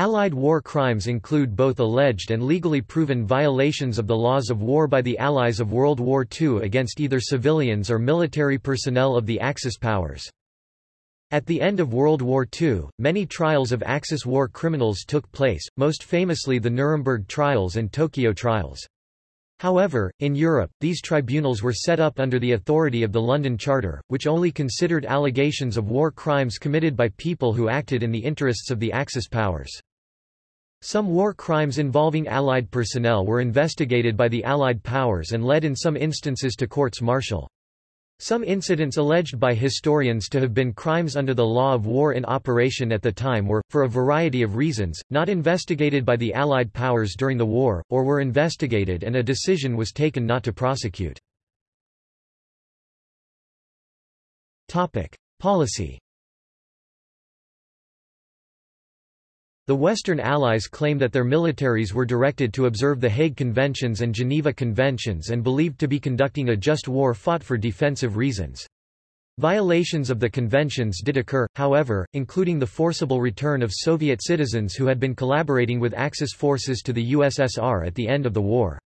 Allied war crimes include both alleged and legally proven violations of the laws of war by the Allies of World War II against either civilians or military personnel of the Axis powers. At the end of World War II, many trials of Axis war criminals took place, most famously the Nuremberg trials and Tokyo trials. However, in Europe, these tribunals were set up under the authority of the London Charter, which only considered allegations of war crimes committed by people who acted in the interests of the Axis powers. Some war crimes involving Allied personnel were investigated by the Allied powers and led in some instances to courts martial. Some incidents alleged by historians to have been crimes under the law of war in operation at the time were, for a variety of reasons, not investigated by the Allied powers during the war, or were investigated and a decision was taken not to prosecute. Topic. Policy The Western Allies claim that their militaries were directed to observe the Hague Conventions and Geneva Conventions and believed to be conducting a just war fought for defensive reasons. Violations of the conventions did occur, however, including the forcible return of Soviet citizens who had been collaborating with Axis forces to the USSR at the end of the war.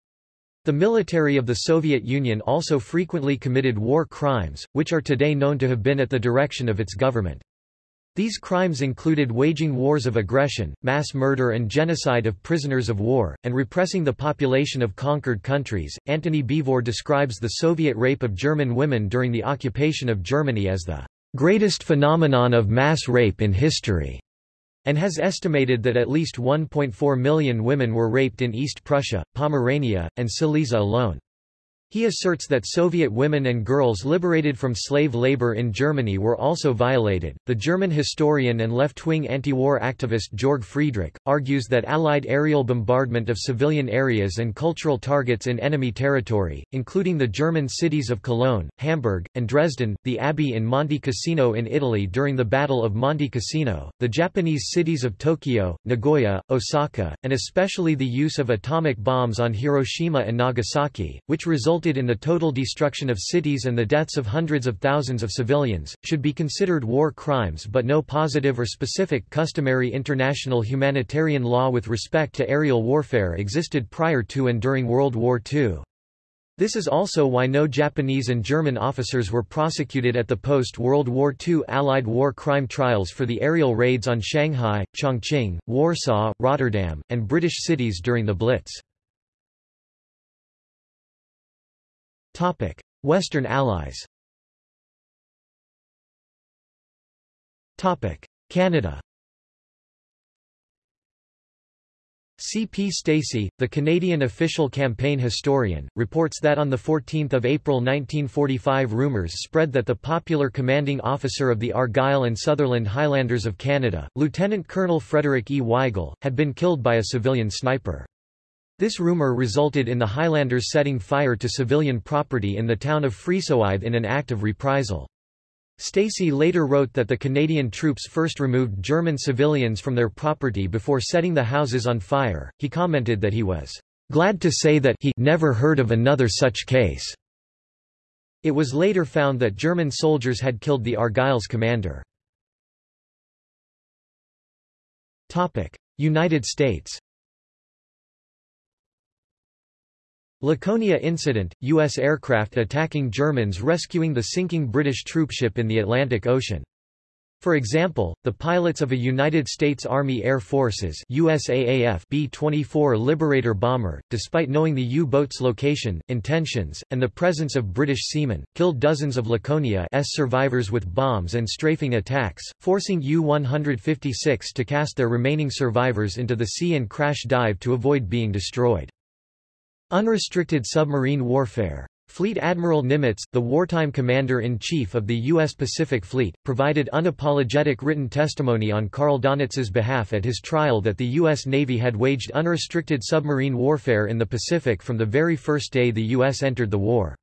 The military of the Soviet Union also frequently committed war crimes, which are today known to have been at the direction of its government. These crimes included waging wars of aggression, mass murder and genocide of prisoners of war, and repressing the population of conquered countries. Antony Beevor describes the Soviet rape of German women during the occupation of Germany as the greatest phenomenon of mass rape in history, and has estimated that at least 1.4 million women were raped in East Prussia, Pomerania, and Silesia alone. He asserts that Soviet women and girls liberated from slave labor in Germany were also violated. The German historian and left wing anti war activist Jörg Friedrich argues that Allied aerial bombardment of civilian areas and cultural targets in enemy territory, including the German cities of Cologne, Hamburg, and Dresden, the abbey in Monte Cassino in Italy during the Battle of Monte Cassino, the Japanese cities of Tokyo, Nagoya, Osaka, and especially the use of atomic bombs on Hiroshima and Nagasaki, which resulted resulted in the total destruction of cities and the deaths of hundreds of thousands of civilians, should be considered war crimes but no positive or specific customary international humanitarian law with respect to aerial warfare existed prior to and during World War II. This is also why no Japanese and German officers were prosecuted at the post-World War II Allied war crime trials for the aerial raids on Shanghai, Chongqing, Warsaw, Rotterdam, and British cities during the Blitz. Topic: Western Allies. Topic: Canada. C. P. Stacey, the Canadian official campaign historian, reports that on 14 April 1945 rumours spread that the popular commanding officer of the Argyll and Sutherland Highlanders of Canada, Lieutenant Colonel Frederick E. Wigle, had been killed by a civilian sniper. This rumor resulted in the Highlanders setting fire to civilian property in the town of Friesoythe in an act of reprisal. Stacey later wrote that the Canadian troops first removed German civilians from their property before setting the houses on fire. He commented that he was glad to say that he never heard of another such case. It was later found that German soldiers had killed the Argyle's commander. United States Laconia incident, U.S. aircraft attacking Germans rescuing the sinking British troopship in the Atlantic Ocean. For example, the pilots of a United States Army Air Forces USAAF B-24 Liberator bomber, despite knowing the U-boat's location, intentions, and the presence of British seamen, killed dozens of Laconia's survivors with bombs and strafing attacks, forcing U-156 to cast their remaining survivors into the sea and crash dive to avoid being destroyed. Unrestricted submarine warfare. Fleet Admiral Nimitz, the wartime commander-in-chief of the U.S. Pacific Fleet, provided unapologetic written testimony on Karl Donitz's behalf at his trial that the U.S. Navy had waged unrestricted submarine warfare in the Pacific from the very first day the U.S. entered the war.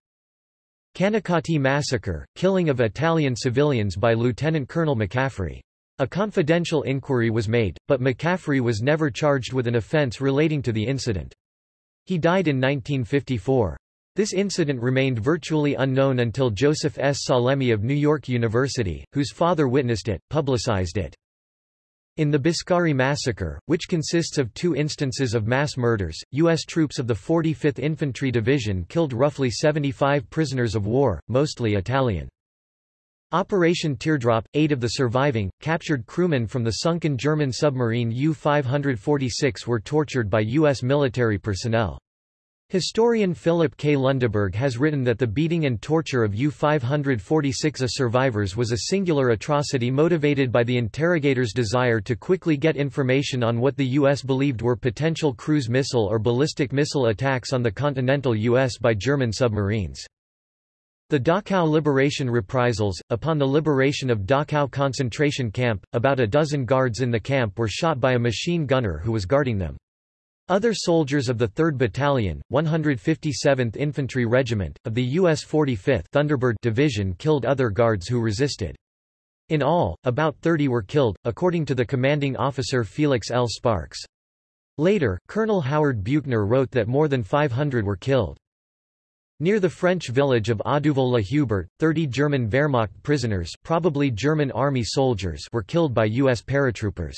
Canicattì Massacre, killing of Italian civilians by Lieutenant Colonel McCaffrey. A confidential inquiry was made, but McCaffrey was never charged with an offense relating to the incident. He died in 1954. This incident remained virtually unknown until Joseph S. Salemi of New York University, whose father witnessed it, publicized it. In the Biscari massacre, which consists of two instances of mass murders, U.S. troops of the 45th Infantry Division killed roughly 75 prisoners of war, mostly Italian. Operation Teardrop, eight of the surviving, captured crewmen from the sunken German submarine U-546 were tortured by U.S. military personnel. Historian Philip K. Lundeberg has written that the beating and torture of U-546A survivors was a singular atrocity motivated by the interrogators' desire to quickly get information on what the U.S. believed were potential cruise missile or ballistic missile attacks on the continental U.S. by German submarines. The Dachau liberation reprisals, upon the liberation of Dachau concentration camp, about a dozen guards in the camp were shot by a machine gunner who was guarding them. Other soldiers of the 3rd Battalion, 157th Infantry Regiment, of the U.S. 45th Thunderbird Division killed other guards who resisted. In all, about 30 were killed, according to the commanding officer Felix L. Sparks. Later, Colonel Howard Buechner wrote that more than 500 were killed. Near the French village of Audouville-la-Hubert, 30 German Wehrmacht prisoners probably German army soldiers were killed by U.S. paratroopers.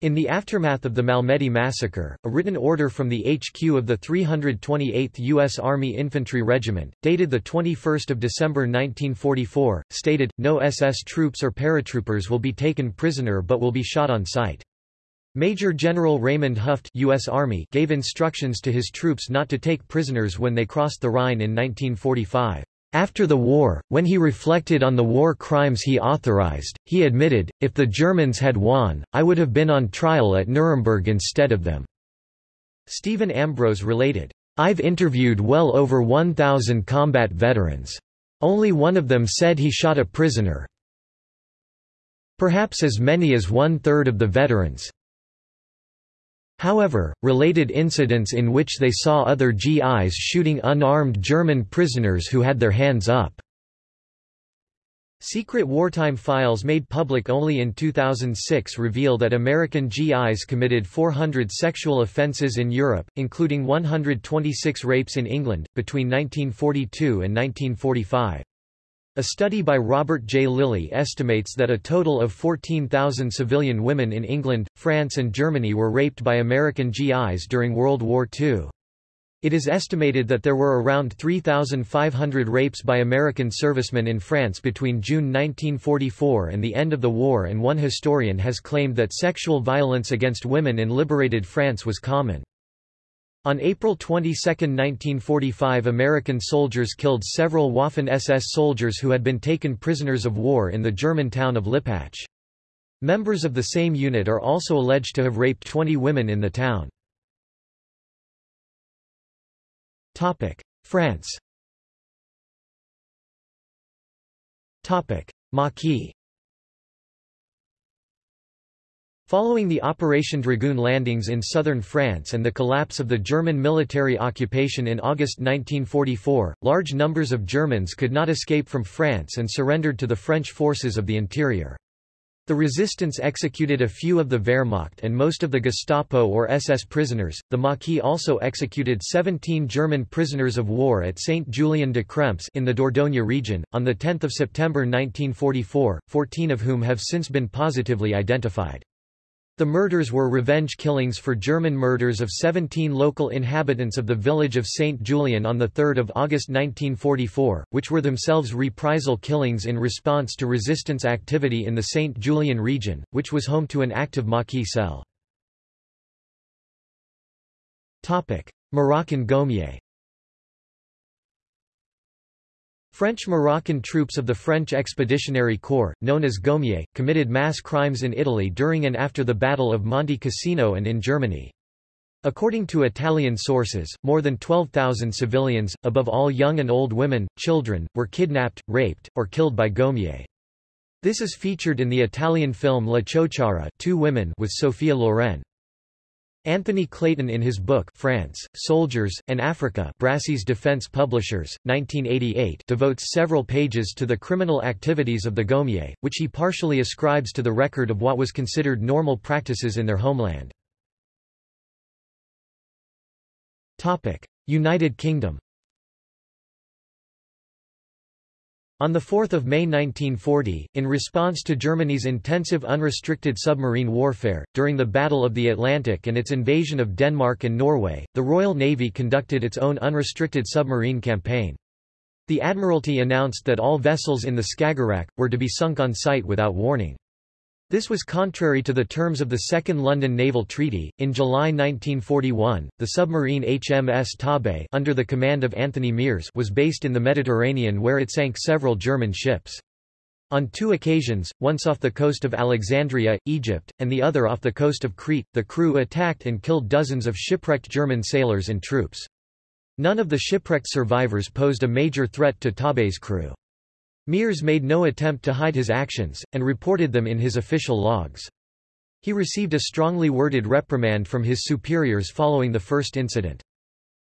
In the aftermath of the Malmedy massacre, a written order from the HQ of the 328th U.S. Army Infantry Regiment, dated 21 December 1944, stated, no SS troops or paratroopers will be taken prisoner but will be shot on sight. Major General Raymond Hufft U.S. Army gave instructions to his troops not to take prisoners when they crossed the Rhine in 1945. After the war, when he reflected on the war crimes he authorized, he admitted, if the Germans had won, I would have been on trial at Nuremberg instead of them. Stephen Ambrose related, I've interviewed well over 1,000 combat veterans. Only one of them said he shot a prisoner. Perhaps as many as one-third of the veterans, However, related incidents in which they saw other GIs shooting unarmed German prisoners who had their hands up. Secret wartime files made public only in 2006 reveal that American GIs committed 400 sexual offenses in Europe, including 126 rapes in England, between 1942 and 1945. A study by Robert J. Lilly estimates that a total of 14,000 civilian women in England, France and Germany were raped by American GIs during World War II. It is estimated that there were around 3,500 rapes by American servicemen in France between June 1944 and the end of the war and one historian has claimed that sexual violence against women in liberated France was common. On April 22, 1945 American soldiers killed several Waffen-SS soldiers who had been taken prisoners of war in the German town of Lippach. Members of the same unit are also alleged to have raped 20 women in the town. France Maquis Following the Operation Dragoon landings in southern France and the collapse of the German military occupation in August 1944, large numbers of Germans could not escape from France and surrendered to the French forces of the interior. The resistance executed a few of the Wehrmacht and most of the Gestapo or SS prisoners. The Maquis also executed 17 German prisoners of war at Saint Julien de Crempse in the Dordogne region on the 10th of September 1944, 14 of whom have since been positively identified. The murders were revenge killings for German murders of 17 local inhabitants of the village of St. Julien on 3 August 1944, which were themselves reprisal killings in response to resistance activity in the St. Julien region, which was home to an active Maquis cell. Moroccan Goumiers French-Moroccan troops of the French Expeditionary Corps, known as Goumiers, committed mass crimes in Italy during and after the Battle of Monte Cassino and in Germany. According to Italian sources, more than 12,000 civilians, above all young and old women, children, were kidnapped, raped, or killed by Goumiers. This is featured in the Italian film La Ciociara Two Women with Sophia Loren. Anthony Clayton in his book France, Soldiers, and Africa Brassey's Defense Publishers, 1988 devotes several pages to the criminal activities of the Goumiers, which he partially ascribes to the record of what was considered normal practices in their homeland. United Kingdom On 4 May 1940, in response to Germany's intensive unrestricted submarine warfare, during the Battle of the Atlantic and its invasion of Denmark and Norway, the Royal Navy conducted its own unrestricted submarine campaign. The Admiralty announced that all vessels in the Skagerrak, were to be sunk on sight without warning. This was contrary to the terms of the Second London Naval Treaty. In July 1941, the submarine HMS Torbay under the command of Anthony Miers was based in the Mediterranean where it sank several German ships. On two occasions, once off the coast of Alexandria, Egypt, and the other off the coast of Crete, the crew attacked and killed dozens of shipwrecked German sailors and troops. None of the shipwrecked survivors posed a major threat to Torbay's crew. Miers made no attempt to hide his actions, and reported them in his official logs. He received a strongly worded reprimand from his superiors following the first incident.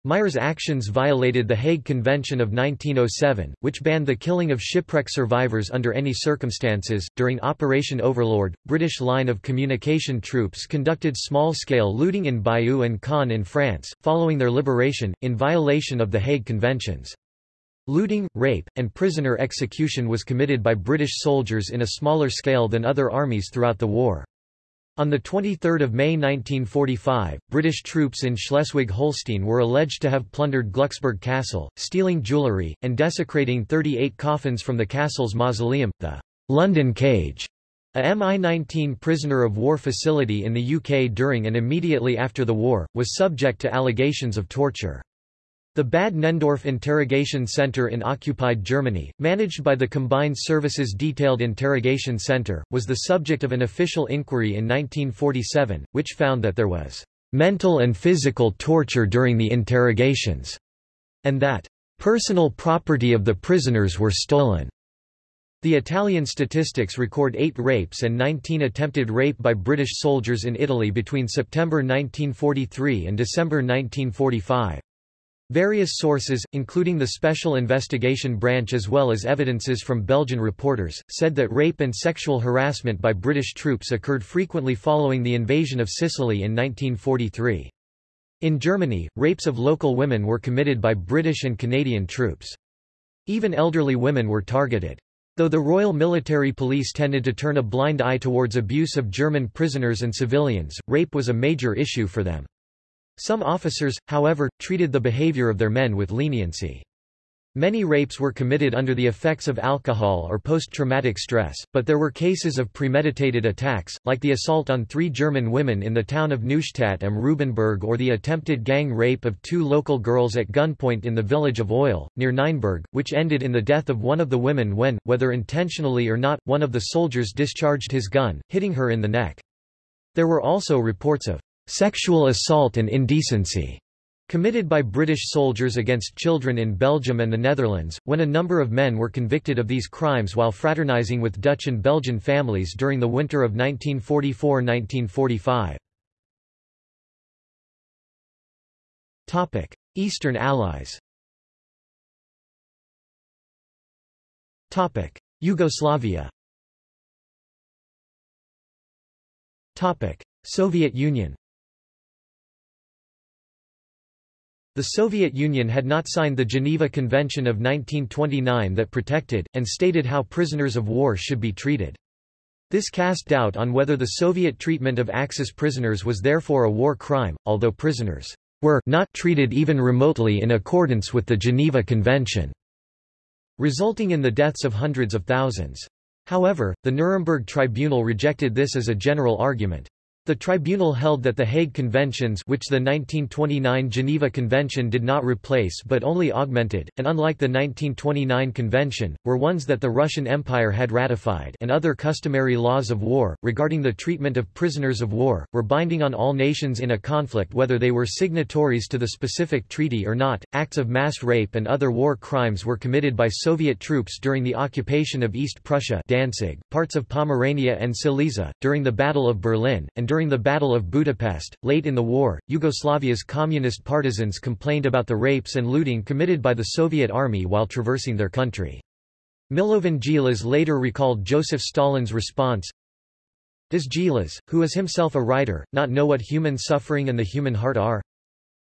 Miers' actions violated the Hague Convention of 1907, which banned the killing of shipwreck survivors under any circumstances. During Operation Overlord, British line of communication troops conducted small scale looting in Bayeux and Caen in France, following their liberation, in violation of the Hague Conventions. Looting, rape, and prisoner execution was committed by British soldiers in a smaller scale than other armies throughout the war. On 23 May 1945, British troops in Schleswig-Holstein were alleged to have plundered Glucksburg Castle, stealing jewellery, and desecrating 38 coffins from the castle's mausoleum, the London Cage, a Mi-19 prisoner of war facility in the UK during and immediately after the war, was subject to allegations of torture. The Bad Nenndorf Interrogation Center in occupied Germany, managed by the Combined Services Detailed Interrogation Center, was the subject of an official inquiry in 1947, which found that there was mental and physical torture during the interrogations, and that personal property of the prisoners were stolen. The Italian statistics record eight rapes and 19 attempted rape by British soldiers in Italy between September 1943 and December 1945. Various sources, including the Special Investigation Branch as well as evidences from Belgian reporters, said that rape and sexual harassment by British troops occurred frequently following the invasion of Sicily in 1943. In Germany, rapes of local women were committed by British and Canadian troops. Even elderly women were targeted. Though the Royal Military Police tended to turn a blind eye towards abuse of German prisoners and civilians, rape was a major issue for them. Some officers, however, treated the behavior of their men with leniency. Many rapes were committed under the effects of alcohol or post-traumatic stress, but there were cases of premeditated attacks, like the assault on three German women in the town of Neustadt am Rübenberge or the attempted gang rape of two local girls at gunpoint in the village of Oyle, near Nienburg, which ended in the death of one of the women when, whether intentionally or not, one of the soldiers discharged his gun, hitting her in the neck. There were also reports of sexual assault and indecency committed by British soldiers against children in Belgium and the Netherlands, when a number of men were convicted of these crimes while fraternizing with Dutch and Belgian families during the winter of 1944–1945. Eastern Allies. Yugoslavia. Soviet Union The Soviet Union had not signed the Geneva Convention of 1929 that protected, and stated how prisoners of war should be treated. This cast doubt on whether the Soviet treatment of Axis prisoners was therefore a war crime, although prisoners were not treated even remotely in accordance with the Geneva Convention, resulting in the deaths of hundreds of thousands. However, the Nuremberg Tribunal rejected this as a general argument. The tribunal held that the Hague Conventions which the 1929 Geneva Convention did not replace but only augmented, and unlike the 1929 convention, were ones that the Russian Empire had ratified and other customary laws of war, regarding the treatment of prisoners of war, were binding on all nations in a conflict whether they were signatories to the specific treaty or not. Acts of mass rape and other war crimes were committed by Soviet troops during the occupation of East Prussia Danzig, parts of Pomerania and Silesia, during the Battle of Berlin, and during the Battle of Budapest, late in the war, Yugoslavia's communist partisans complained about the rapes and looting committed by the Soviet army while traversing their country. Milovan Djilas later recalled Joseph Stalin's response, Does Djilas, who is himself a writer, not know what human suffering and the human heart are?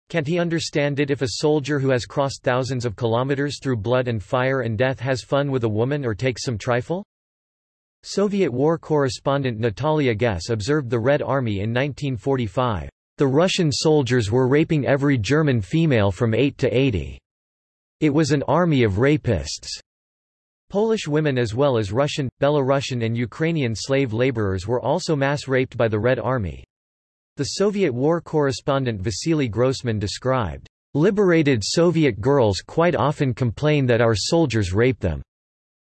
Can't he understand it if a soldier who has crossed thousands of kilometers through blood and fire and death has fun with a woman or takes some trifle? Soviet war correspondent Natalia Gesse observed the Red Army in 1945. The Russian soldiers were raping every German female from 8 to 80. It was an army of rapists. Polish women as well as Russian, Belarusian and Ukrainian slave laborers were also mass raped by the Red Army. The Soviet war correspondent Vasily Grossman described, "...liberated Soviet girls quite often complain that our soldiers rape them."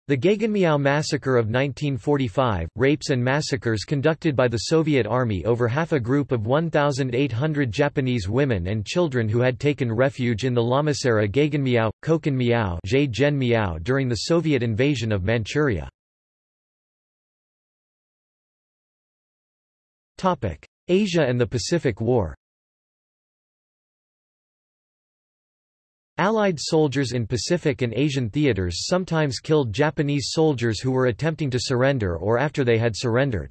The Gegenmiao massacre of 1945, rapes and massacres conducted by the Soviet Army over half a group of 1,800 Japanese women and children who had taken refuge in the Lamaseira Gegenmiao, Koken during the Soviet invasion of Manchuria. Asia and the Pacific War Allied soldiers in Pacific and Asian theaters sometimes killed Japanese soldiers who were attempting to surrender or after they had surrendered.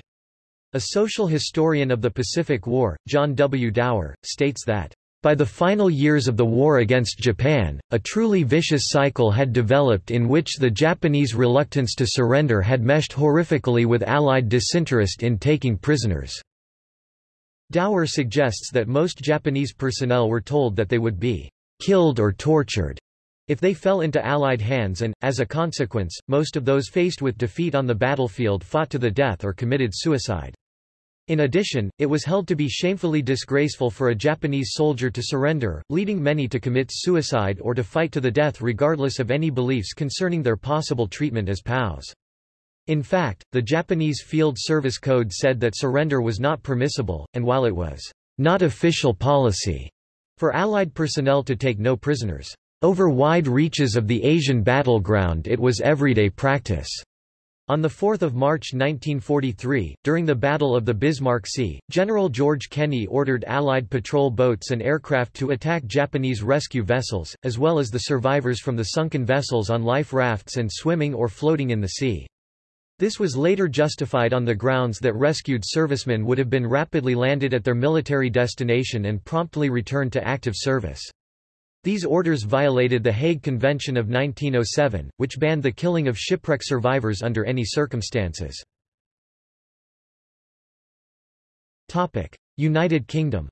A social historian of the Pacific War, John W. Dower, states that, "...by the final years of the war against Japan, a truly vicious cycle had developed in which the Japanese reluctance to surrender had meshed horrifically with Allied disinterest in taking prisoners." Dower suggests that most Japanese personnel were told that they would be killed or tortured if they fell into Allied hands and, as a consequence, most of those faced with defeat on the battlefield fought to the death or committed suicide. In addition, it was held to be shamefully disgraceful for a Japanese soldier to surrender, leading many to commit suicide or to fight to the death regardless of any beliefs concerning their possible treatment as POWs. In fact, the Japanese Field Service Code said that surrender was not permissible, and while it was not official policy for Allied personnel to take no prisoners, over wide reaches of the Asian battleground it was everyday practice. On 4 March 1943, during the Battle of the Bismarck Sea, General George Kenney ordered Allied patrol boats and aircraft to attack Japanese rescue vessels, as well as the survivors from the sunken vessels on life rafts and swimming or floating in the sea. This was later justified on the grounds that rescued servicemen would have been rapidly landed at their military destination and promptly returned to active service. These orders violated the Hague Convention of 1907, which banned the killing of shipwreck survivors under any circumstances. United Kingdom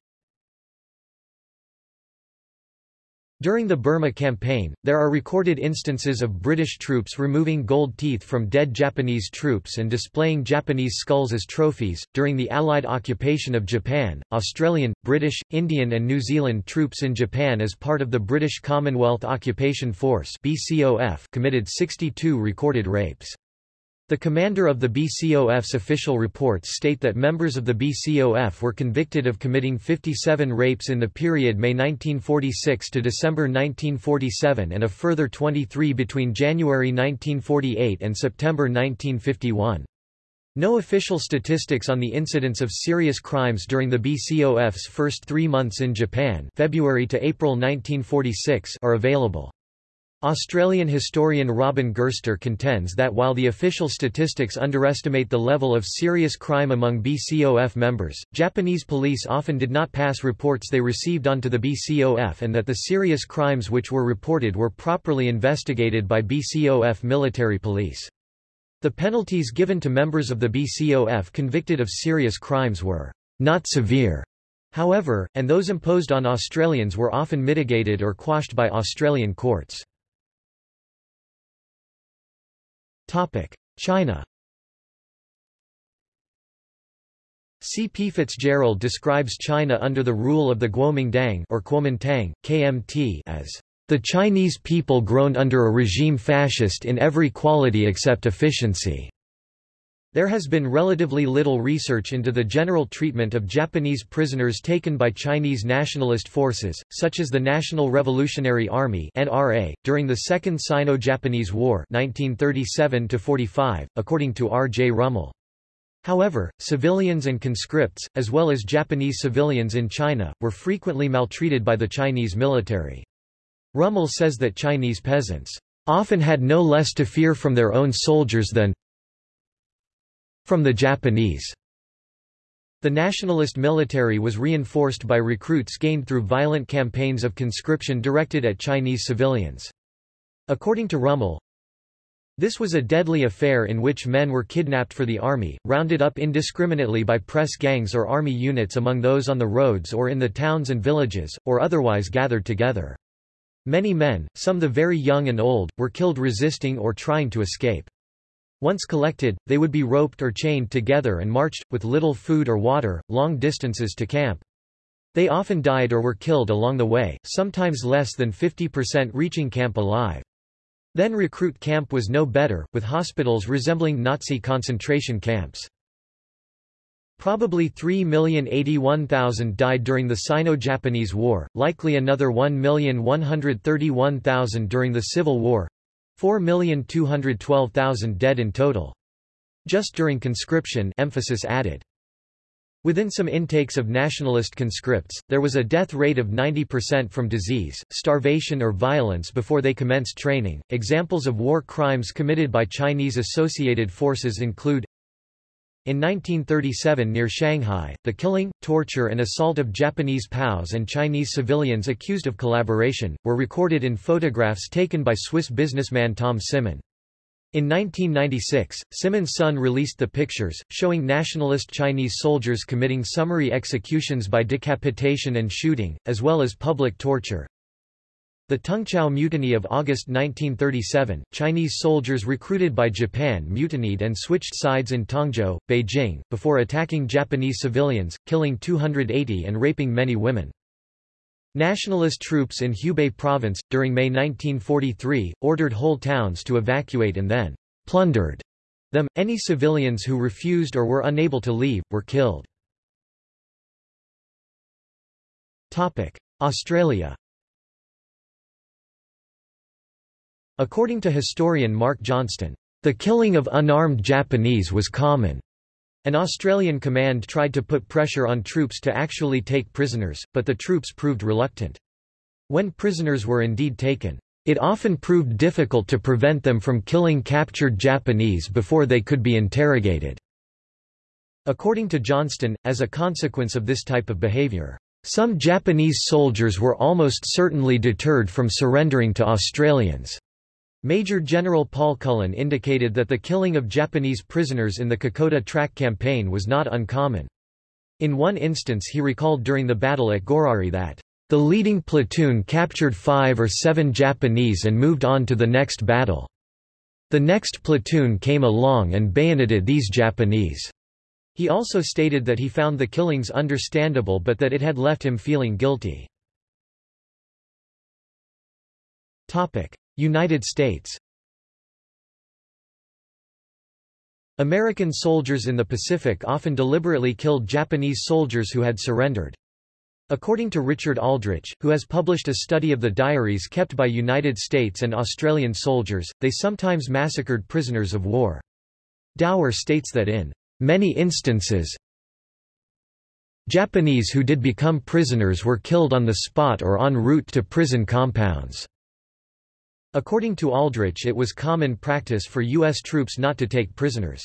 During the Burma campaign, there are recorded instances of British troops removing gold teeth from dead Japanese troops and displaying Japanese skulls as trophies. During the Allied occupation of Japan, Australian, British, Indian, and New Zealand troops in Japan as part of the British Commonwealth Occupation Force (BCOF) committed 62 recorded rapes. The commander of the BCOF's official reports state that members of the BCOF were convicted of committing 57 rapes in the period May 1946 to December 1947 and a further 23 between January 1948 and September 1951. No official statistics on the incidence of serious crimes during the BCOF's first three months in Japan February to April 1946 are available. Australian historian Robin Gerster contends that while the official statistics underestimate the level of serious crime among BCOF members, Japanese police often did not pass reports they received onto the BCOF and that the serious crimes which were reported were properly investigated by BCOF military police. The penalties given to members of the BCOF convicted of serious crimes were not severe, however, and those imposed on Australians were often mitigated or quashed by Australian courts. China C. P. Fitzgerald describes China under the rule of the Kuomintang or Guomindang, KMT as the Chinese people grown under a regime fascist in every quality except efficiency. There has been relatively little research into the general treatment of Japanese prisoners taken by Chinese nationalist forces, such as the National Revolutionary Army (NRA) during the Second Sino-Japanese War (1937–45), according to R. J. Rummel. However, civilians and conscripts, as well as Japanese civilians in China, were frequently maltreated by the Chinese military. Rummel says that Chinese peasants often had no less to fear from their own soldiers than from the Japanese. The nationalist military was reinforced by recruits gained through violent campaigns of conscription directed at Chinese civilians. According to Rummel, this was a deadly affair in which men were kidnapped for the army, rounded up indiscriminately by press gangs or army units among those on the roads or in the towns and villages, or otherwise gathered together. Many men, some the very young and old, were killed resisting or trying to escape. Once collected, they would be roped or chained together and marched, with little food or water, long distances to camp. They often died or were killed along the way, sometimes less than 50% reaching camp alive. Then recruit camp was no better, with hospitals resembling Nazi concentration camps. Probably 3,081,000 died during the Sino-Japanese War, likely another 1,131,000 during the Civil War 4,212,000 dead in total. Just during conscription emphasis added. Within some intakes of nationalist conscripts, there was a death rate of 90% from disease, starvation or violence before they commenced training. Examples of war crimes committed by Chinese associated forces include in 1937 near Shanghai, the killing, torture and assault of Japanese POWs and Chinese civilians accused of collaboration, were recorded in photographs taken by Swiss businessman Tom Simmen. In 1996, Simmen's Son released the pictures, showing nationalist Chinese soldiers committing summary executions by decapitation and shooting, as well as public torture. The Tungchao Mutiny of August 1937, Chinese soldiers recruited by Japan mutinied and switched sides in Tongzhou, Beijing, before attacking Japanese civilians, killing 280 and raping many women. Nationalist troops in Hubei province, during May 1943, ordered whole towns to evacuate and then plundered them. Any civilians who refused or were unable to leave, were killed. Australia According to historian Mark Johnston, the killing of unarmed Japanese was common. An Australian command tried to put pressure on troops to actually take prisoners, but the troops proved reluctant. When prisoners were indeed taken, it often proved difficult to prevent them from killing captured Japanese before they could be interrogated. According to Johnston, as a consequence of this type of behavior, some Japanese soldiers were almost certainly deterred from surrendering to Australians. Major General Paul Cullen indicated that the killing of Japanese prisoners in the Kokoda Track campaign was not uncommon. In one instance he recalled during the battle at Gorari that, "...the leading platoon captured five or seven Japanese and moved on to the next battle. The next platoon came along and bayoneted these Japanese." He also stated that he found the killings understandable but that it had left him feeling guilty. United States American soldiers in the Pacific often deliberately killed Japanese soldiers who had surrendered. According to Richard Aldrich, who has published a study of the diaries kept by United States and Australian soldiers, they sometimes massacred prisoners of war. Dower states that in many instances, Japanese who did become prisoners were killed on the spot or en route to prison compounds. According to Aldrich it was common practice for U.S. troops not to take prisoners.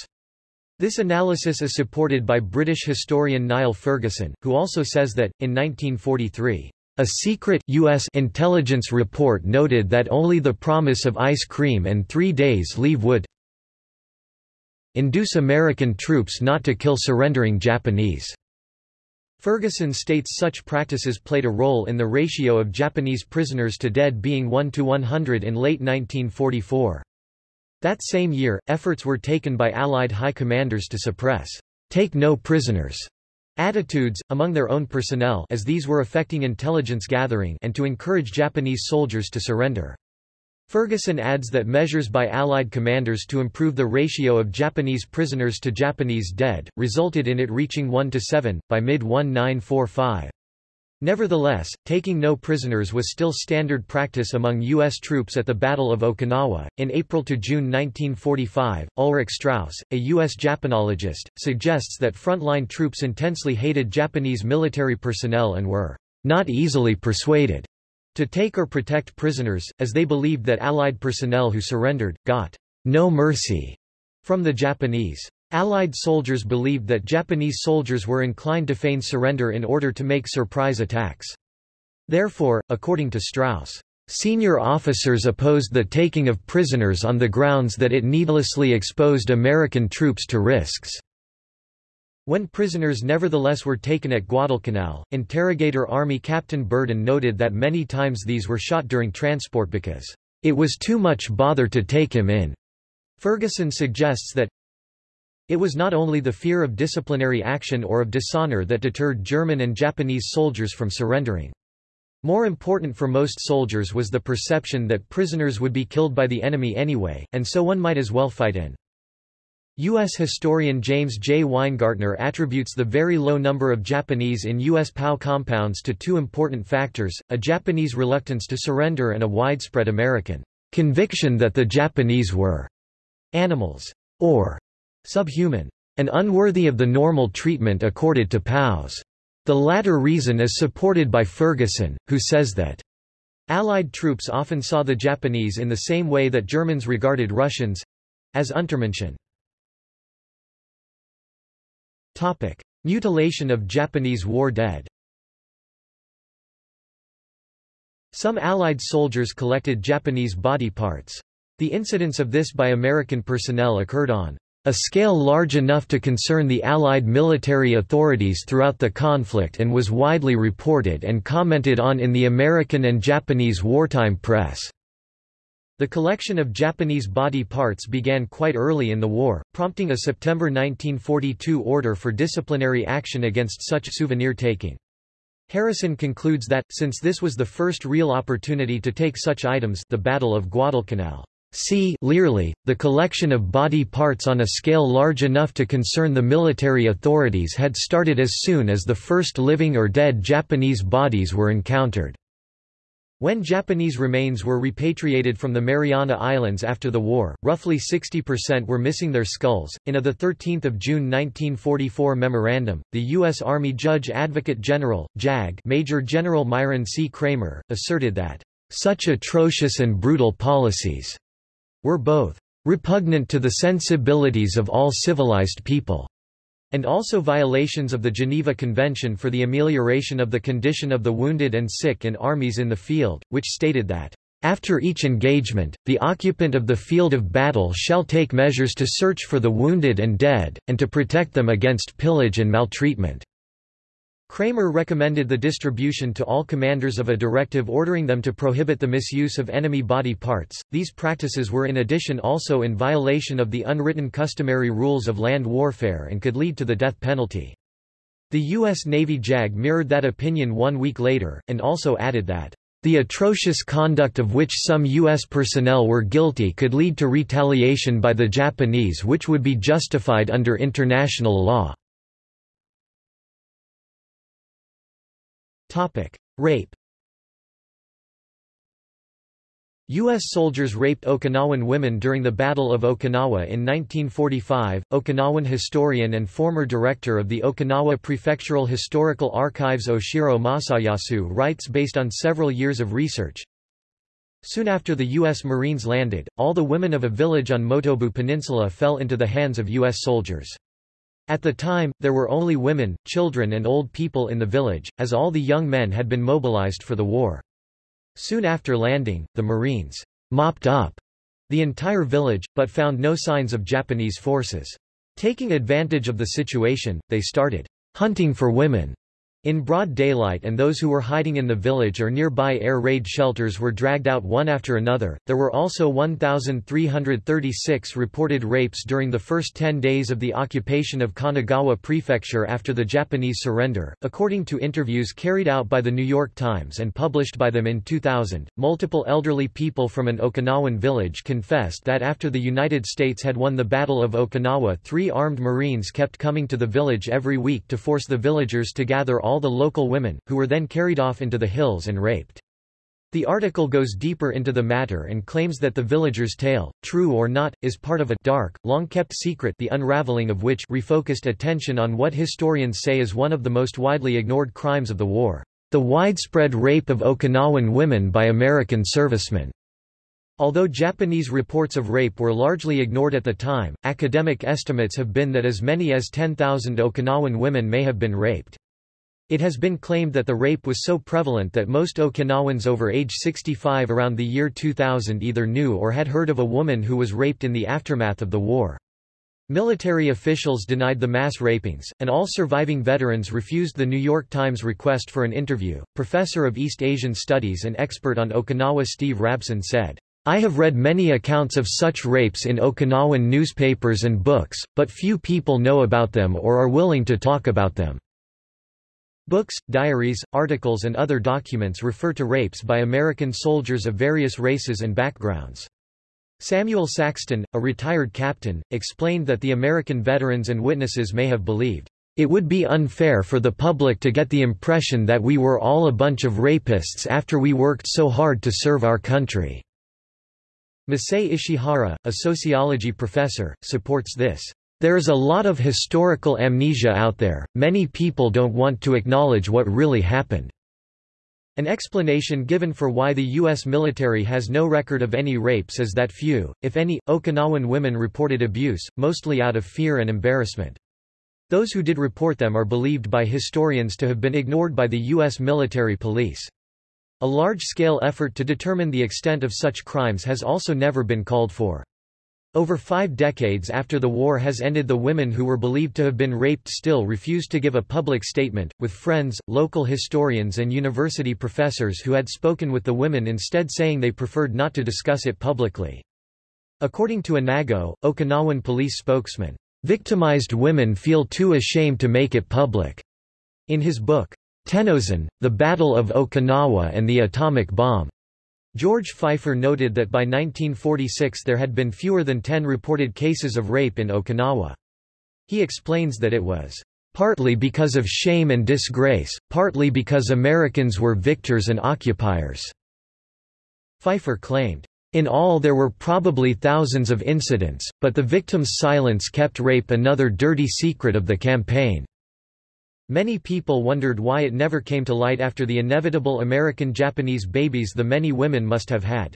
This analysis is supported by British historian Niall Ferguson, who also says that, in 1943, a secret U.S. intelligence report noted that only the promise of ice cream and three days leave would induce American troops not to kill surrendering Japanese. Ferguson states such practices played a role in the ratio of Japanese prisoners to dead being 1 to 100 in late 1944. That same year, efforts were taken by Allied high commanders to suppress take no prisoners attitudes, among their own personnel as these were affecting intelligence gathering and to encourage Japanese soldiers to surrender. Ferguson adds that measures by Allied commanders to improve the ratio of Japanese prisoners to Japanese dead, resulted in it reaching 1 to 7, by mid-1945. Nevertheless, taking no prisoners was still standard practice among U.S. troops at the Battle of Okinawa. In April to June 1945, Ulrich Strauss, a U.S. Japanologist, suggests that frontline troops intensely hated Japanese military personnel and were not easily persuaded to take or protect prisoners, as they believed that Allied personnel who surrendered, got no mercy from the Japanese. Allied soldiers believed that Japanese soldiers were inclined to feign surrender in order to make surprise attacks. Therefore, according to Strauss, Senior officers opposed the taking of prisoners on the grounds that it needlessly exposed American troops to risks. When prisoners nevertheless were taken at Guadalcanal, interrogator Army Captain Burden noted that many times these were shot during transport because, "...it was too much bother to take him in." Ferguson suggests that it was not only the fear of disciplinary action or of dishonor that deterred German and Japanese soldiers from surrendering. More important for most soldiers was the perception that prisoners would be killed by the enemy anyway, and so one might as well fight in. U.S. historian James J. Weingartner attributes the very low number of Japanese in U.S. POW compounds to two important factors, a Japanese reluctance to surrender and a widespread American conviction that the Japanese were animals, or subhuman, and unworthy of the normal treatment accorded to POWs. The latter reason is supported by Ferguson, who says that Allied troops often saw the Japanese in the same way that Germans regarded Russians—as Untermenschen. Mutilation of Japanese war dead Some Allied soldiers collected Japanese body parts. The incidence of this by American personnel occurred on a scale large enough to concern the Allied military authorities throughout the conflict and was widely reported and commented on in the American and Japanese wartime press. The collection of Japanese body parts began quite early in the war, prompting a September 1942 order for disciplinary action against such souvenir taking. Harrison concludes that, since this was the first real opportunity to take such items the Battle of Guadalcanal see Learly, the collection of body parts on a scale large enough to concern the military authorities had started as soon as the first living or dead Japanese bodies were encountered. When Japanese remains were repatriated from the Mariana Islands after the war, roughly 60% were missing their skulls. In a 13 June 1944 memorandum, the U.S. Army Judge Advocate General, JAG Major General Myron C. Cramer, asserted that, "...such atrocious and brutal policies," were both repugnant to the sensibilities of all civilized people, and also violations of the Geneva Convention for the Amelioration of the Condition of the Wounded and Sick in Armies in the Field, which stated that, after each engagement, the occupant of the field of battle shall take measures to search for the wounded and dead, and to protect them against pillage and maltreatment. Cramer recommended the distribution to all commanders of a directive ordering them to prohibit the misuse of enemy body parts. These practices were in addition also in violation of the unwritten customary rules of land warfare and could lead to the death penalty. The U.S. Navy JAG mirrored that opinion one week later, and also added that, "...the atrocious conduct of which some U.S. personnel were guilty could lead to retaliation by the Japanese which would be justified under international law." Rape U.S. soldiers raped Okinawan women during the Battle of Okinawa in 1945. Okinawan historian and former director of the Okinawa Prefectural Historical Archives Oshiro Masayasu writes based on several years of research. Soon after the U.S. Marines landed, all the women of a village on Motobu Peninsula fell into the hands of U.S. soldiers. At the time, there were only women, children and old people in the village, as all the young men had been mobilized for the war. Soon after landing, the Marines mopped up the entire village, but found no signs of Japanese forces. Taking advantage of the situation, they started hunting for women in broad daylight and those who were hiding in the village or nearby air raid shelters were dragged out one after another. There were also 1,336 reported rapes during the first 10 days of the occupation of Kanagawa Prefecture after the Japanese surrender. According to interviews carried out by the New York Times and published by them in 2000, multiple elderly people from an Okinawan village confessed that after the United States had won the Battle of Okinawa, three armed Marines kept coming to the village every week to force the villagers to gather all all the local women, who were then carried off into the hills and raped. The article goes deeper into the matter and claims that the villagers' tale, true or not, is part of a dark, long-kept secret the unraveling of which refocused attention on what historians say is one of the most widely ignored crimes of the war, the widespread rape of Okinawan women by American servicemen. Although Japanese reports of rape were largely ignored at the time, academic estimates have been that as many as 10,000 Okinawan women may have been raped. It has been claimed that the rape was so prevalent that most Okinawans over age 65 around the year 2000 either knew or had heard of a woman who was raped in the aftermath of the war. Military officials denied the mass rapings, and all surviving veterans refused the New York Times request for an interview. Professor of East Asian Studies and expert on Okinawa Steve Rabson said, I have read many accounts of such rapes in Okinawan newspapers and books, but few people know about them or are willing to talk about them. Books, diaries, articles and other documents refer to rapes by American soldiers of various races and backgrounds. Samuel Saxton, a retired captain, explained that the American veterans and witnesses may have believed, "...it would be unfair for the public to get the impression that we were all a bunch of rapists after we worked so hard to serve our country." Masae Ishihara, a sociology professor, supports this. There is a lot of historical amnesia out there, many people don't want to acknowledge what really happened. An explanation given for why the U.S. military has no record of any rapes is that few, if any, Okinawan women reported abuse, mostly out of fear and embarrassment. Those who did report them are believed by historians to have been ignored by the U.S. military police. A large-scale effort to determine the extent of such crimes has also never been called for. Over five decades after the war has ended the women who were believed to have been raped still refused to give a public statement, with friends, local historians and university professors who had spoken with the women instead saying they preferred not to discuss it publicly. According to Inago, Okinawan police spokesman, "...victimized women feel too ashamed to make it public." In his book, Tennozan, The Battle of Okinawa and the Atomic Bomb. George Feifer noted that by 1946 there had been fewer than 10 reported cases of rape in Okinawa. He explains that it was partly because of shame and disgrace, partly because Americans were victors and occupiers. Feifer claimed, in all there were probably thousands of incidents, but the victim's silence kept rape another dirty secret of the campaign. Many people wondered why it never came to light after the inevitable American-Japanese babies the many women must have had.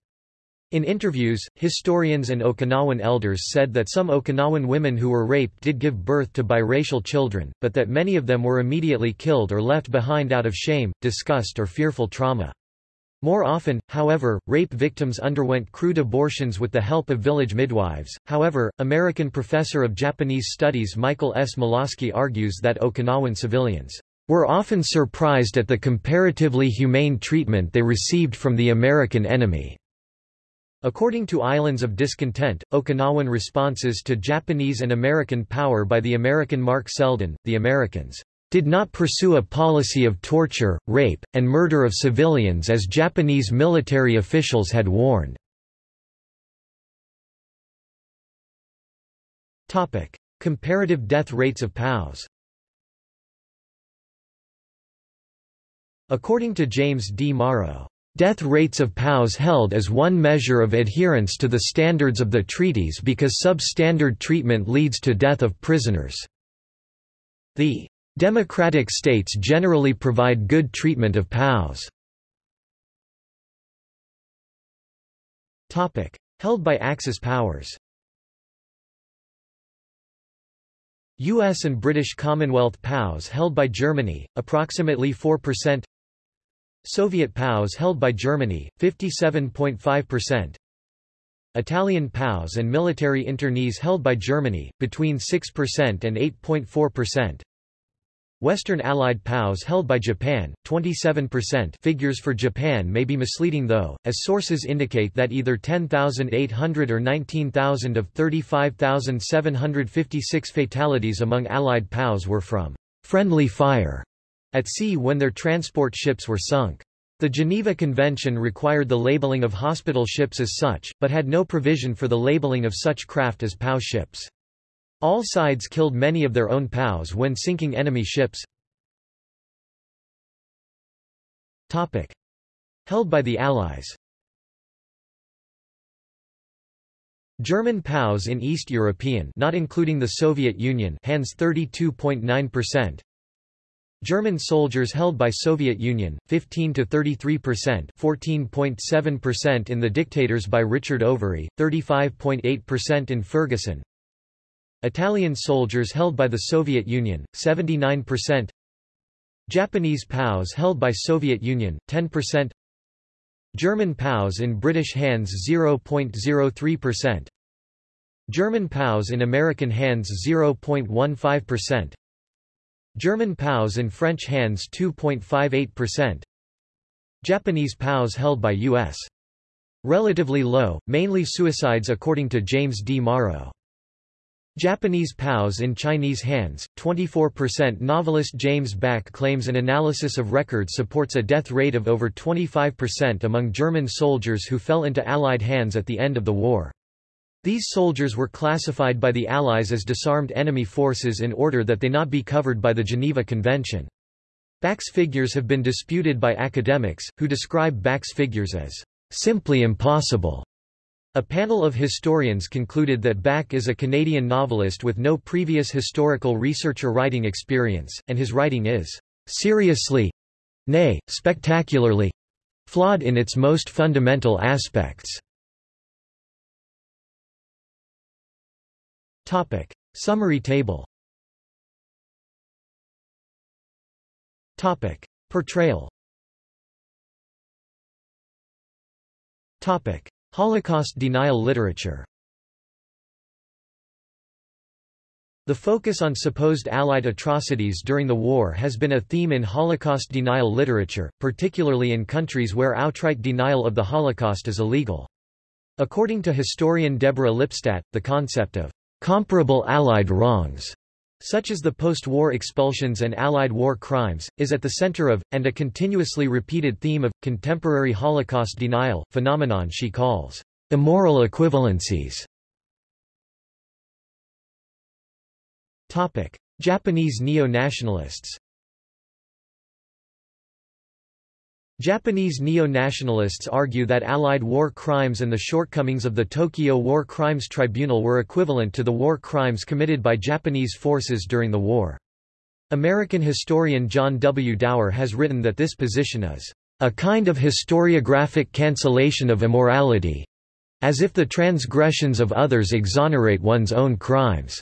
In interviews, historians and Okinawan elders said that some Okinawan women who were raped did give birth to biracial children, but that many of them were immediately killed or left behind out of shame, disgust or fearful trauma. More often, however, rape victims underwent crude abortions with the help of village midwives. However, American professor of Japanese studies Michael S. Molasky argues that Okinawan civilians were often surprised at the comparatively humane treatment they received from the American enemy. According to Islands of Discontent, Okinawan responses to Japanese and American power by the American Mark Selden, the Americans did not pursue a policy of torture, rape, and murder of civilians as Japanese military officials had warned. Comparative death rates of POWs According to James D. Morrow, Death rates of POWs held as one measure of adherence to the standards of the treaties because substandard treatment leads to death of prisoners. The Democratic states generally provide good treatment of POWs. Held by Axis powers U.S. and British Commonwealth POWs held by Germany, approximately 4% Soviet POWs held by Germany, 57.5% Italian POWs and military internees held by Germany, between 6% and 8.4% Western Allied POWs held by Japan, 27% figures for Japan may be misleading though, as sources indicate that either 10,800 or 19,000 of 35,756 fatalities among Allied POWs were from «friendly fire» at sea when their transport ships were sunk. The Geneva Convention required the labeling of hospital ships as such, but had no provision for the labeling of such craft as POW ships. All sides killed many of their own POWs when sinking enemy ships. Topic. Held by the Allies German POWs in East European not including the Soviet Union hands 32.9%. German soldiers held by Soviet Union 15 to 33%, 14.7% in The Dictators by Richard Overy, 35.8% in Ferguson. Italian soldiers held by the Soviet Union 79%. Japanese POWs held by Soviet Union 10%. German POWs in British hands 0.03%. German POWs in American hands 0.15%. German POWs in French hands 2.58%. Japanese POWs held by U.S. Relatively low, mainly suicides according to James D. Morrow. Japanese POWs in Chinese hands, 24% Novelist James Bacque claims an analysis of records supports a death rate of over 25% among German soldiers who fell into Allied hands at the end of the war. These soldiers were classified by the Allies as disarmed enemy forces in order that they not be covered by the Geneva Convention. Bacque's figures have been disputed by academics, who describe Bacque's figures as simply impossible. A panel of historians concluded that Bacque is a Canadian novelist with no previous historical research or writing experience, and his writing is seriously—nay, spectacularly—flawed in its most fundamental aspects. Topic. Summary table Topic. Portrayal Topic. Holocaust denial literature The focus on supposed Allied atrocities during the war has been a theme in Holocaust denial literature, particularly in countries where outright denial of the Holocaust is illegal. According to historian Deborah Lipstadt, the concept of Comparable Allied wrongs, such as the post-war expulsions and Allied war crimes, is at the center of, and a continuously repeated theme of, contemporary Holocaust denial, phenomenon she calls immoral equivalencies. Japanese neo-nationalists Japanese neo-nationalists argue that Allied war crimes and the shortcomings of the Tokyo War Crimes Tribunal were equivalent to the war crimes committed by Japanese forces during the war. American historian John W. Dower has written that this position is a kind of historiographic cancellation of immorality, as if the transgressions of others exonerate one's own crimes.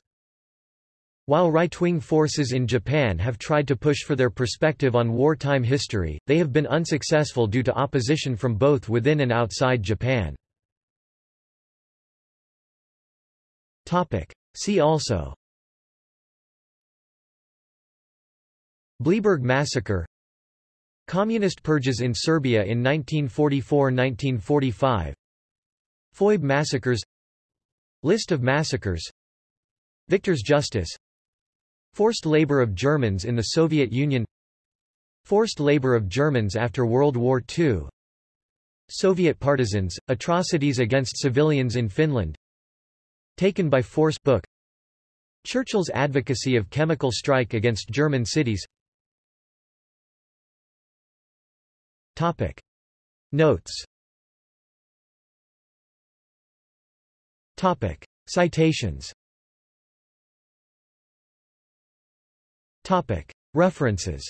While right-wing forces in Japan have tried to push for their perspective on wartime history, they have been unsuccessful due to opposition from both within and outside Japan. See also. Bleiburg Massacre. Communist purges in Serbia in 1944–1945 Foibe massacres. List of massacres. Victor's Justice Forced labor of Germans in the Soviet Union Forced labor of Germans after World War II Soviet partisans, atrocities against civilians in Finland Taken by Force book Churchill's advocacy of chemical strike against German cities Topic. Notes Topic. Citations Topic. References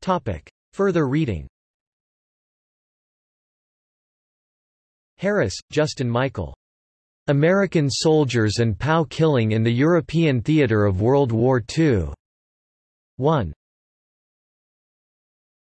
Topic. Further reading Harris, Justin Michael. American Soldiers and POW Killing in the European Theater of World War II. 1.